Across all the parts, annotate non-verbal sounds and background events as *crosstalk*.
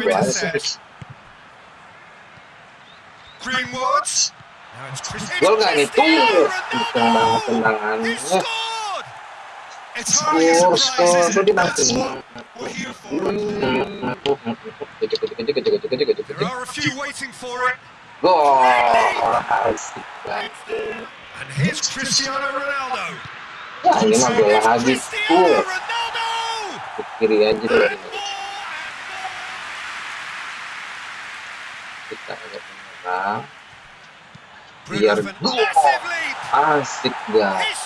to intercept. Greenwood. Now it's Chris. Gol nggak nih? Tuh, kenceng banget He tendangannya. scored. It's hardly a Skor, surprise, skor, is tuh it? That's dimatiin. what we're here for. Kecil, kecil, kecil, kecil, kecil, kecil, kecil, There kecil. are a few waiting for it. Gol, asik banget. And here's Cristiano Ronaldo. Wah, ini mah bola It's lagi. Cristiano Tuh, Ronaldo. ke kiri aja Kita agak menyerang. Biar gol. Asik scores.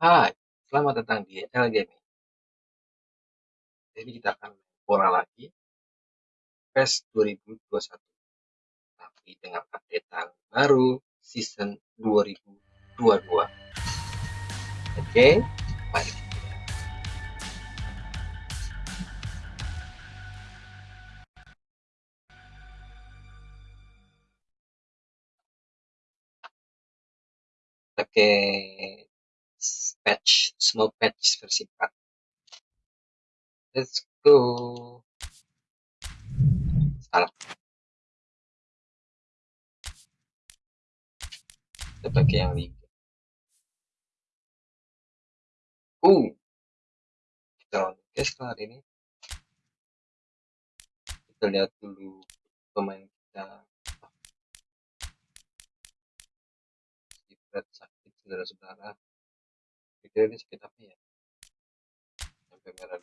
Hai, selamat datang di L Gaming. Jadi kita akan main bola lagi. PES 2021. Tapi dengan update baru season 2022. Oke, mari kita pakai patch, small patch versi 4. Let's go. Salah. Kita pakai yang liga. Uh, kita lawan guys kali ini. Kita lihat dulu pemain kita. Si sakit saudara-saudara. Pikir ini sakit apa ya? Sampai merah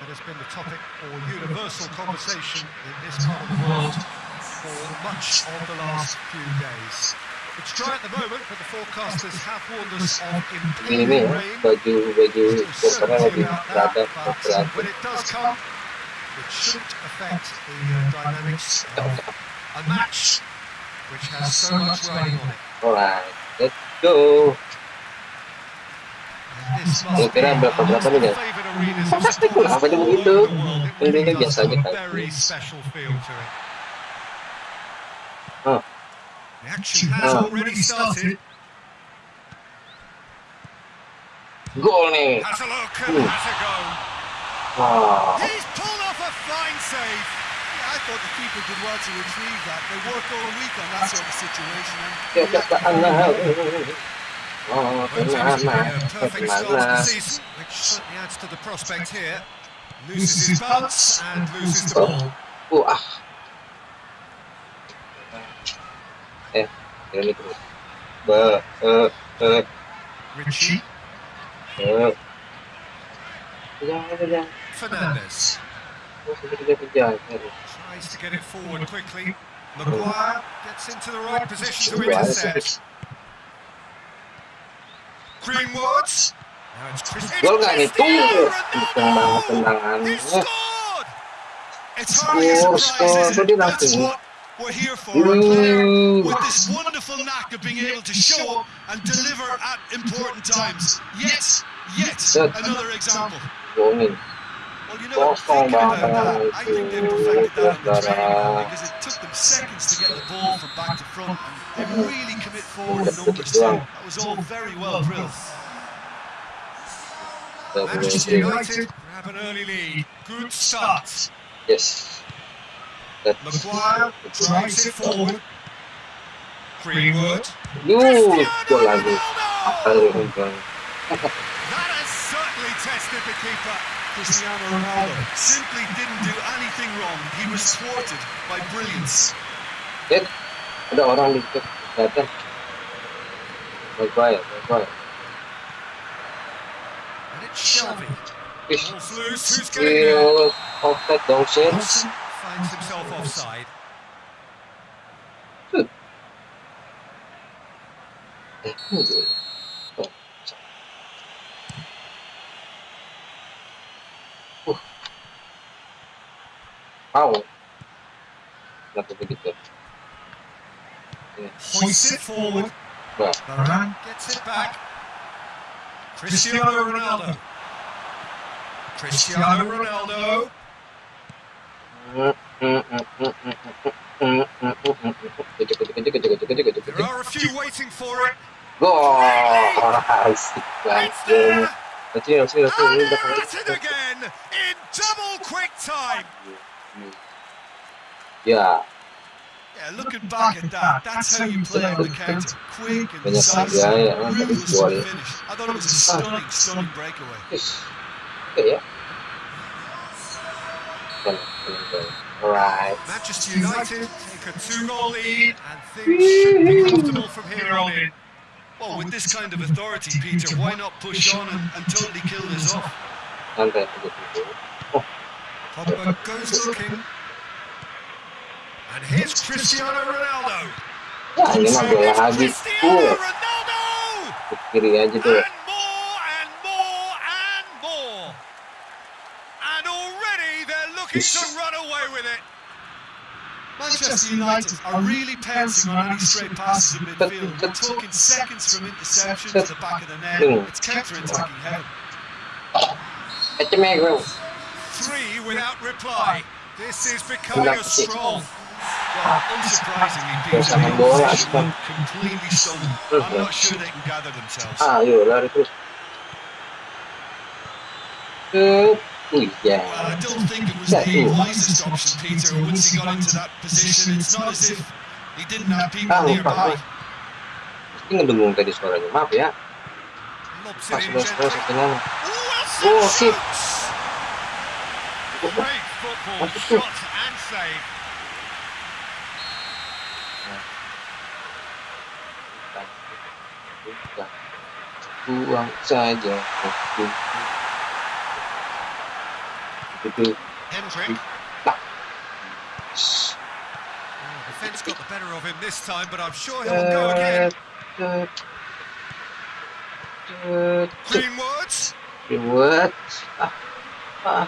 that has been the topic for universal conversation in this part of the world for much of the last few days. It's dry at the moment, but the forecasters have warned us of Ini impending nih ya, rain. baju baju There's no kopernya certainty lebih about berada that, but berada. when it does come, it shouldn't affect the uh, dynamics of a match which has so much riding on it. Alright, let's go. This must Kira-kira be berapa berapa nih guys? favoured arenas of Fantastic, sports kenapa dia all begitu? over the Ini kan biasa aja kan. very special feel to it. Oh. The action has Oh. already started. Gol nih. Has a look and Ooh. has a go. Wow. He's pulled off a fine save. Yeah, I thought the keeper did well to retrieve that. They work all week on that sort of situation. And Ya kata anak. Oh, perfect start to season, which certainly adds to the prospect here. Loses his balance and loses the ball. Eh, terus. Be, eh, Ritchie tries to get it forward quickly. Maguire gets into the right position to intercept. Greenwood. Now it's Chris. It's Gol nggak nih? Cristiano banget Ronaldo! He scored! It's hardly a surprise, is it? That's what we're here for. A player Uh, with this wonderful knack of being able to show up and deliver at important times. Yet, yet another example. Well, you know, thinking about that, I think they perfected that on the training because it took them seconds to get the ball from back to front. And they really commit forward in numbers too. That was all very well drilled. Manchester United grab an early lead. Good start. Yes. That Maguire drives it forward. Greenwood. Yuh, gol lagi. Aduh, Ronaldo! gol. That has certainly tested the keeper. Cristiano Ronaldo simply didn't do anything wrong. He was thwarted by brilliance. Eh, ada orang di dekat kelihatan. Maguire, Maguire. It's Shelvey. Wih, Ball's loose. Who's skill offset dong shit. Finds himself offside. Eh, mundur. Oh, Uh. Wow. Kenapa begitu? Hoists it forward. Wah, uh-huh. Varane gets it back. Cristiano Ronaldo. Cristiano Ronaldo. There are a few waiting for it. Gol, asik It's there. Kecil, kecil, kecil. And Ini they're belakang. at it again in double quick time. Ya, Yeah, looking back at that, that's how you play on the counter. Quick and decisive, kan tadi ruthless the finish. I thought it was a stunning, stunning breakaway. Yes. Oke ya. Kan, kan, kan. Alright. Manchester United take a two-goal lead and things should be comfortable from here on in. Well, with this kind of authority, Peter, why not push on and, and totally kill this off? Santai aja dulu. Pogba goes looking. And here's Cristiano Ronaldo. Ya, ini mah bola habis. Cristiano Ronaldo! ke kiri aja tuh. And more and more and more. And already they're looking to run away with it. Manchester United are really pouncing on any straight passes in midfield. We're talking seconds from interception to the back of the net. It's counter-attacking heaven. Kecemeh gue. Three without reply. This is becoming a stroll. Well, unsurprisingly, bola, opposition Aston. look completely stunned. I'm not sure they can gather themselves. Ah, yuk lari terus. Well, I don't think it was the wisest option, Peter. Once he got into that position, it's not as if he didn't have people Ah, nearby. ngedengung tadi suaranya. Maaf ya. Pas. Wilson Oh, shit. shoots! Great football Masuk tuh. shot and save. Bukan. Buang saja. Itu. Itu. Hendrick. Tak. Oh, defence got the better of him this time, but I'm sure he'll go again. Cet, cet, cet. Greenwoods Reward. Ah. Ah.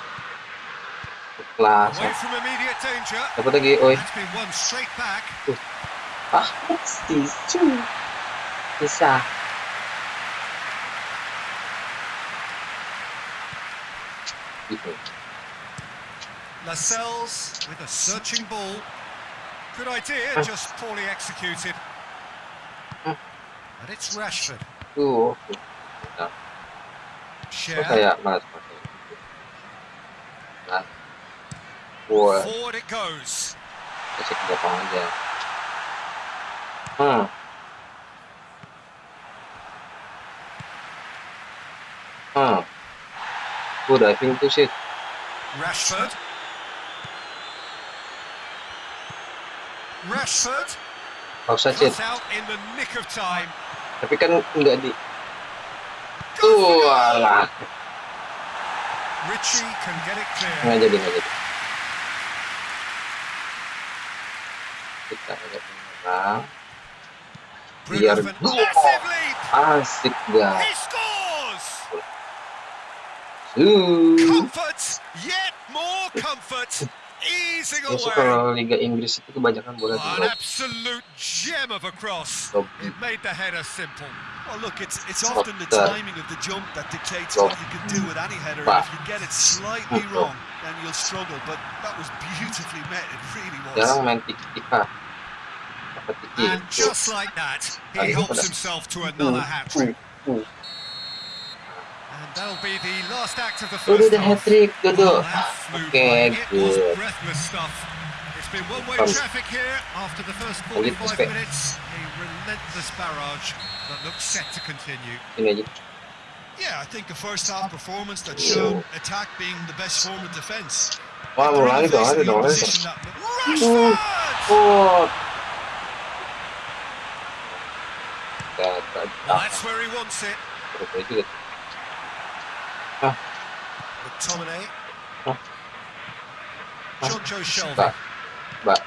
Kelas. away from immediate danger. Dapat lagi, oi. That's been won straight back. Ah, tisu. Lascelles with a searching ball. Good idea, just poorly executed. And it's Rashford. Nah, kok Share. kayak malas pakai gitu. Forward it goes. belakang aja. Hmm. Hmm. Gue diving tuh sih. Rashford. Rashford Pausa sih. cut out in the nick of time. Tapi kan nggak di. Goes for goal. Walah. Ritchie can get it Nggak clear. jadi nggak jadi. Kita agak menyerang. Bruno Biar- Fern- massive leap. Asik banget. He scores. Uh. Comfort, yet more comfort, easing Biasa away. kalau Liga Inggris itu kebanyakan bola di An absolute gem of a cross. Lob. It made the header simple. Well, look, it's it's Stop often the that. timing of the jump that dictates Stop. what you can do with any header. And if you get it slightly wrong, then you'll struggle. But that was beautifully met. It really Jarang was. main tiki-taka. Tiki? And just like that, he helps himself to another hat trick. That'll be the last act of the first udah hat trick, that Oke. It was good. breathless stuff. It's been one-way traffic here after the first Lanjut, 45 Spek. minutes. A relentless barrage that looks set to continue. Yeah, I think a first half performance that showed attack being the best form of defence. Wah, mau lari dong, lari dong, lari dong. Opposition Rashford! Oh. Well, that's where he wants it. McTominay. Huh? Jonjo Shelvey. Mbak,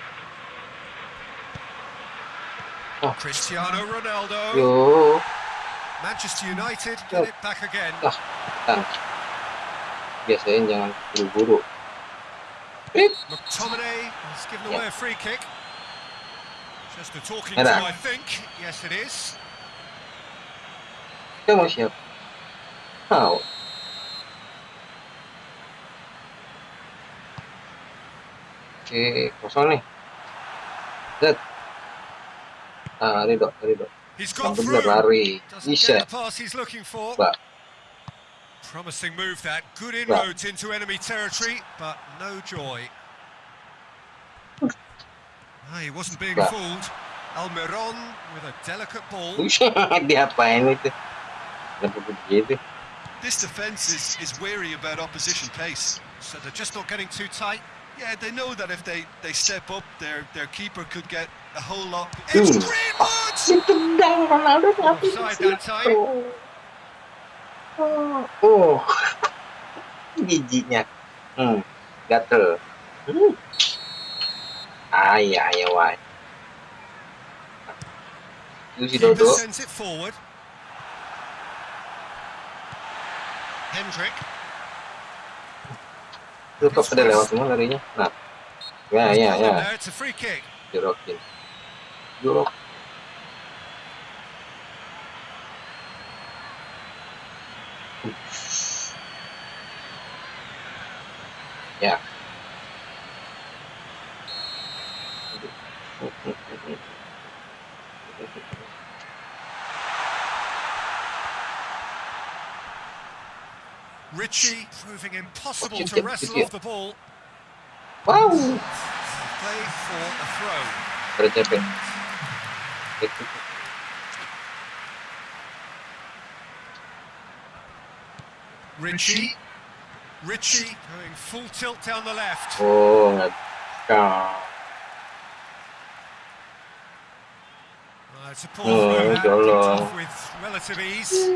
Mbak. Cristiano Ronaldo. Yo, Manchester United get it back again. Ah. kan. Biasain jangan buru-buru. McTominay has given away a free kick. Just a talking to, I think. Yes, it is. Kita mau siap. Mau. Oke, kosong nih. Zet. Ah, Ridho, Ridho. He's Yang got bener through. lari. Doesn't Bisa. the pass he's looking for. Promising move that. Good inroads into enemy territory, but no joy. Ah, he wasn't being Mbak. fooled. Almiron with a delicate ball. *laughs* Diapain itu? Kenapa begitu? This defence is, is wary about opposition pace. So they're just not getting too tight. Yeah, they know that if they, they step up, their their keeper could get a whole lot. Hmm. It's Greenwood! Ditendang Ronaldo tapi Offside that time. Oh, oh. *laughs* giginya. Hmm, gatel. Hmm. Ay, ay, ay. Itu si Dodo. sends it forward. Hendrick. Itu kok pada lewat semua larinya. Nah. Ya, He's ya, got ya. them There. It's a free kick. Jorokin. Jorok. Ya. Ritchie proving impossible to wrestle off the ball. Wow. Play for a throw. Ritchie. Ritchie going full tilt down the left. Oh. Uh, it's a poor Oh, throw that, Jolo. off with relative ease.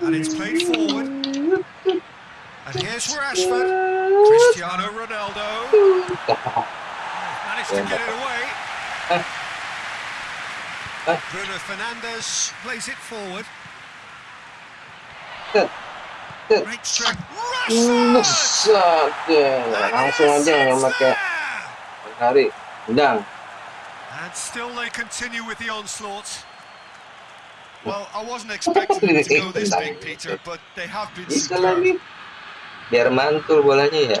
And it's played forward. And here's Rashford. Cristiano Ronaldo. Managed to get it away. Bruno Fernandes plays it forward. Great strength. Rashford! And still they continue with the onslaught. Well, I wasn't expecting them to go this big, Peter, but they have been superb. Biar mantul bolanya ya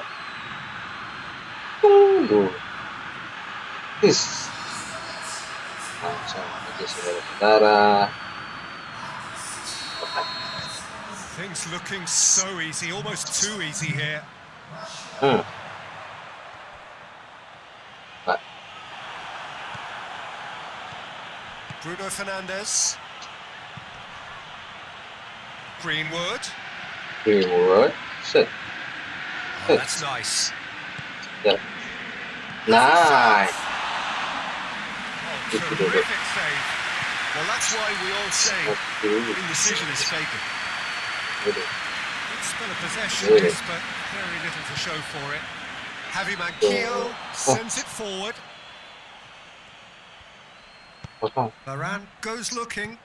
tunggu Is. langsung aja Things looking so easy, almost too easy here. hmm. Bruno Fernandes. Greenwood. Greenwood Oh, that's nice. Yeah. nice Oh, Good to do terrific save. Well, that's why we all say indecision is taken. gitu. Good spell of possession, yes, but very little to show for it. Javi Manquillo sends it forward. Varane goes looking.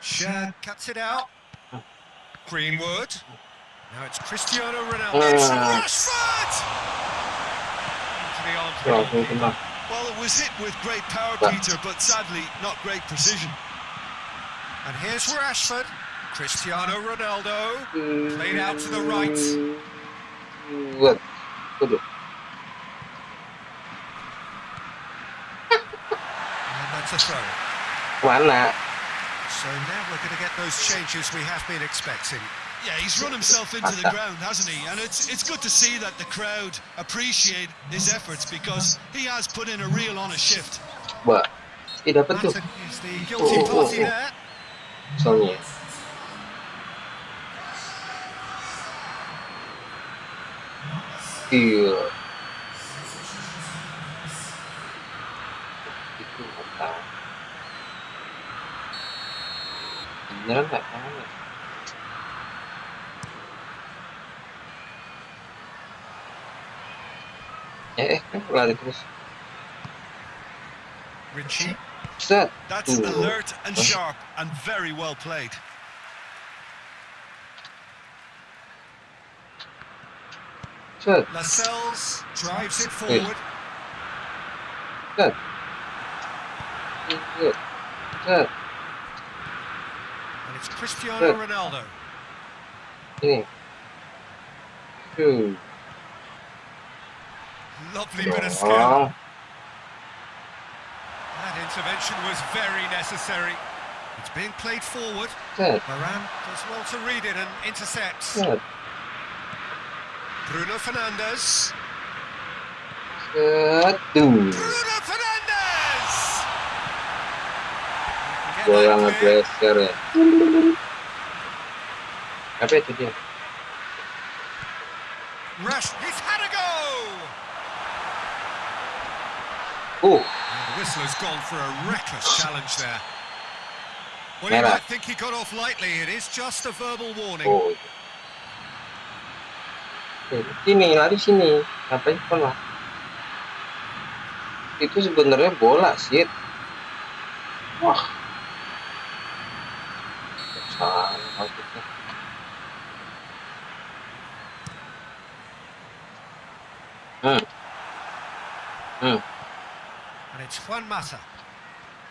Shad cuts it out. Greenwood. Now it's Cristiano Ronaldo. It's Ah. Rashford! Into the arms of the langsung goalkeeper. kena Well, it was hit with great power, Peter, but sadly not great precision. And here's Rashford. Cristiano Ronaldo. Played out to the right. Waduh. And that's a throw. mana So now we're going to get those changes we have been expecting. Yeah, he's run himself into the ground, hasn't he? And it's it's good to see that the crowd appreciate his efforts because he has put in a real honest shift. Wah, eh dapat tuh Mata is the guilty Oh, oh, party oh. there. soalnya. Iya. Itu apa? Beneran nggak tahu ya? Terus. Ritchie. Set. That's Ooh. alert and sharp and very well played. Set. Lascelles drives it forward. Set. Set. And it's Cristiano Good. Ronaldo. Ini. Shoot. Lovely bit of skill. That intervention was very necessary. It's being played forward. Set. Varane does well to read it and intercepts. Set. Bruno Fernandes. Duh. Bruno Fernandes! Get Gua that yang clear. ngegeser ya. Apa itu dia? He's And the whistler's gone for a reckless challenge there. Well, you might think he got off lightly. It is just a verbal warning. oh. Eh, Sini, lari sini. Ngapain? Itu sebenarnya bola sih. Wah. Salah Juan Mata.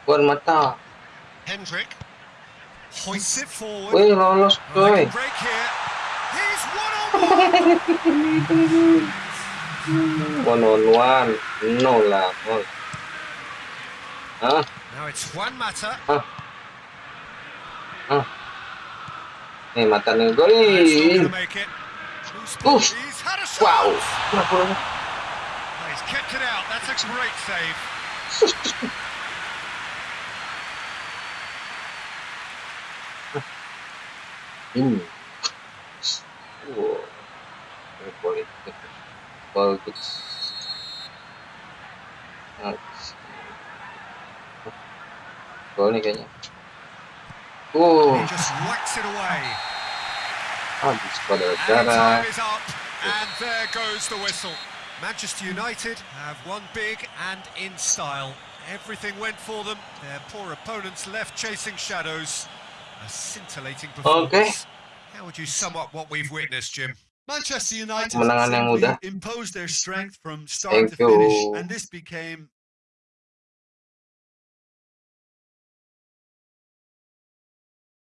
Buat mata. Hendrick hoists it forward. Lolos Oh, they coy. break here. He's one on one. One on one. No lah, boy. Hah? now it's Juan Mata. Nih mata nih That's not going gol. make it. Who's Oof. He's had a shot. Wow. He's kept it out. That's a great save. Ini. Wow. Ini politik. Bagus. Nice. Gol nih kayaknya. He just whacks it away. habis pada And cara. time is up. And there goes the whistle. Manchester United have won big and in style. Everything went for them. Their poor opponents left chasing shadows. A scintillating performance. How would you sum up what we've witnessed, Jim? Manchester United simply imposed their strength from start Thank to finish, you. and this became